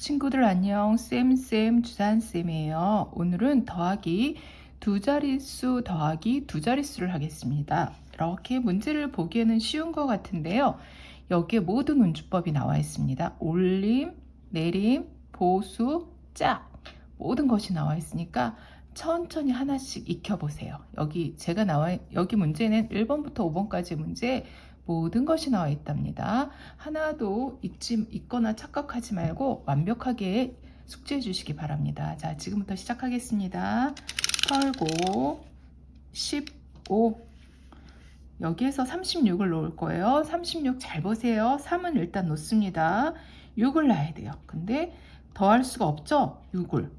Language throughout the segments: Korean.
친구들 안녕. 쌤쌤 주산쌤이에요. 오늘은 더하기 두 자릿수 더하기 두 자릿수를 하겠습니다. 이렇게 문제를 보기에는 쉬운 것 같은데요. 여기에 모든 운주법이 나와 있습니다. 올림 내림 보수 짝. 모든 것이 나와 있으니까 천천히 하나씩 익혀보세요. 여기 제가 나와 여기 문제는 1번부터 5번까지 문제 모든 것이 나와 있답니다. 하나도 잊지, 있거나 착각하지 말고 완벽하게 숙제해 주시기 바랍니다. 자, 지금부터 시작하겠습니다. 털고 15 여기에서 36을 놓을 거예요. 36 잘 보세요. 3은 일단 놓습니다. 6을 놔야 돼요. 근데 더할 수가 없죠? 6을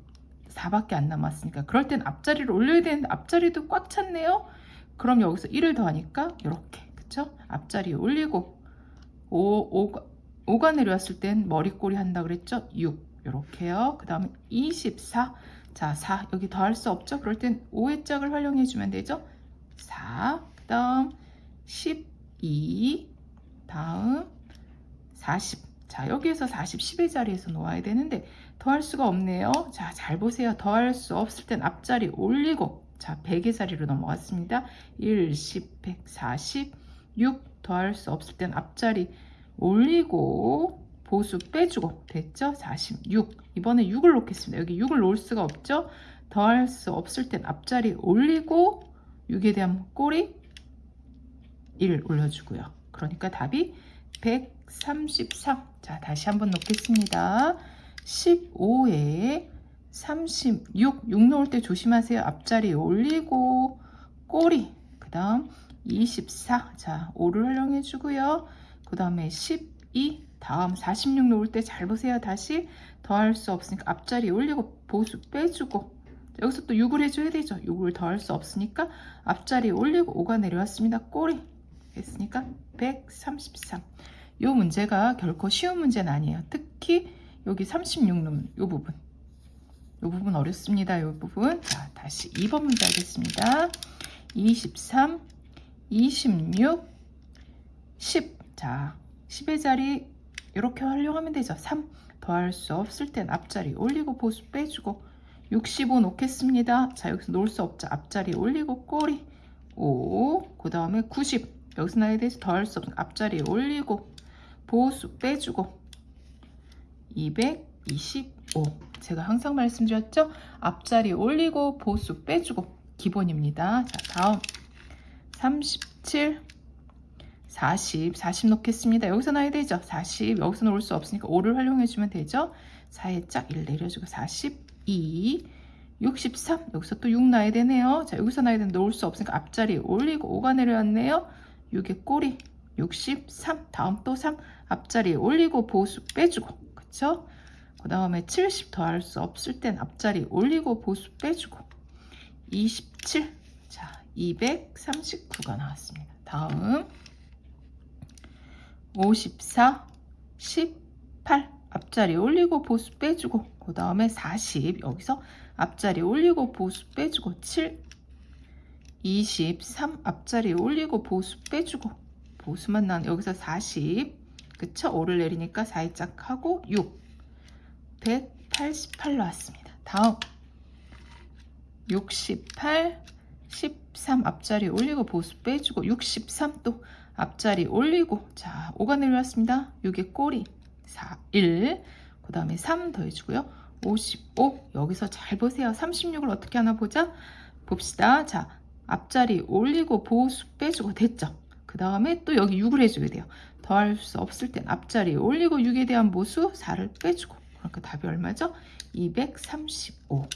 4밖에 안 남았으니까 그럴 땐 앞자리를 올려야 되는데 앞자리도 꽉 찼네요. 그럼 여기서 1을 더하니까 이렇게 그쵸? 앞자리 올리고 5, 5, 5가 내려왔을 땐 머리꼬리 한다 그랬죠? 6 이렇게요. 그 다음에 24 자, 4 여기 더할 수 없죠? 그럴 땐 5의 짝을 활용해 주면 되죠? 4 그 다음 12 다음 40 자, 여기에서 40, 10의 자리에서 놓아야 되는데 더할 수가 없네요. 자, 잘 보세요. 더할 수 없을 땐 앞자리 올리고 자, 100의 자리로 넘어갔습니다. 1, 10, 100, 40 6 더할 수 없을 땐 앞자리 올리고 보수 빼주고 됐죠? 46 이번에 6을 놓겠습니다. 여기 6을 놓을 수가 없죠? 더할 수 없을 땐 앞자리 올리고 6에 대한 꼬리 1 올려주고요. 그러니까 답이 133. 자, 다시 한번 놓겠습니다. 15에 36. 6 놓을 때 조심하세요. 앞자리 올리고 꼬리. 그 다음 24. 자, 5를 활용해 주고요. 그 다음에 12. 다음 46 놓을 때 잘 보세요. 다시 더할 수 없으니까 앞자리 올리고 보수 빼주고 여기서 또 6을 해줘야 되죠. 6을 더할 수 없으니까 앞자리 올리고 5가 내려왔습니다. 꼬리 했으니까 133. 이 문제가 결코 쉬운 문제는 아니에요. 특히 여기 36놈 이 부분 이 부분 어렵습니다. 이 부분 자 다시 2번 문제 하겠습니다. 23 26, 10. 자, 10의 자리 이렇게 활용하면 되죠. 3 더할 수 없을 땐 앞자리 올리고 보수 빼주고 65 놓겠습니다. 자, 여기서 놓을 수 없죠. 앞자리 올리고 꼬리 5, 그 다음에 90. 여기서 나에 대해서 더할 수 없는 앞자리 올리고 보수 빼주고 225. 제가 항상 말씀드렸죠? 앞자리 올리고 보수 빼주고 기본입니다. 자, 다음 37, 40, 40 놓겠습니다. 여기서 나야 되죠? 40, 여기서 놓을 수 없으니까 5를 활용해주면 되죠? 4에 짝 1 내려주고 42, 63, 여기서 또6 나야 되네요. 자, 여기서 나야 되는데 놓을 수 없으니까 앞자리 올리고 5가 내려왔네요. 6의 꼬리, 63, 다음 또 3, 앞자리 올리고 보수 빼주고, 그쵸? 그 다음에 70 더할 수 없을 땐 앞자리 올리고 보수 빼주고, 27, 239가 나왔습니다. 다음. 54, 18 앞자리 올리고 보수 빼주고 그 다음에 40 여기서 앞자리 올리고 보수 빼주고 7 23 앞자리 올리고 보수 빼주고 보수만 나온 여기서 40 그쵸? 5를 내리니까 4에 짝 하고 6 188 나왔습니다. 다음. 68 13 앞자리 올리고 보수 빼주고 63또 앞자리 올리고 자 5가 내려왔습니다. 6의 꼬리 4, 1 그 다음에 3 더해주고요. 55 여기서 잘 보세요. 36을 어떻게 하나 보자. 봅시다. 자 앞자리 올리고 보수 빼주고 됐죠. 그 다음에 또 여기 6을 해줘야 돼요. 더할 수 없을 땐 앞자리 올리고 6에 대한 모수 4를 빼주고 그러니까 답이 얼마죠? 235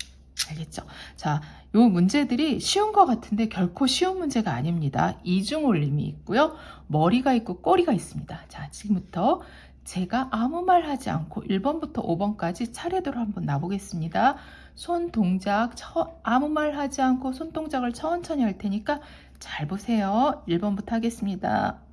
알겠죠? 자, 요 문제들이 쉬운 것 같은데 결코 쉬운 문제가 아닙니다. 이중 올림이 있고요. 머리가 있고 꼬리가 있습니다. 자, 지금부터 제가 아무 말 하지 않고 1번부터 5번까지 차례대로 한번 놔보겠습니다. 손 동작 처, 아무 말 하지 않고 손 동작을 천천히 할 테니까 잘 보세요. 1번부터 하겠습니다.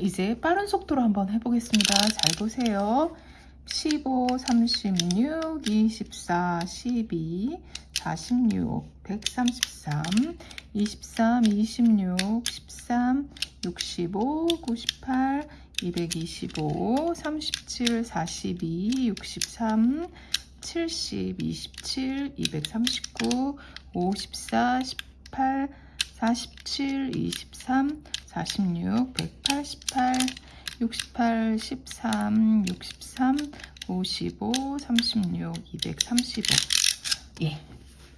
이제 빠른 속도로 한번 해보겠습니다. 잘 보세요. 15, 36, 24, 12, 46, 133, 23, 26, 13, 65, 98, 225, 37, 42, 63, 70, 27, 239, 54, 18, 47, 23, 46, 188, 68, 13, 63, 55, 36, 235. 예.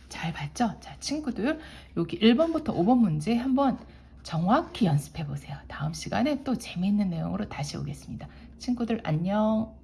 잘 봤죠? 자, 친구들, 여기 1번부터 5번 문제 한번 정확히 연습해 보세요. 다음 시간에 또 재미있는 내용으로 다시 오겠습니다. 친구들, 안녕.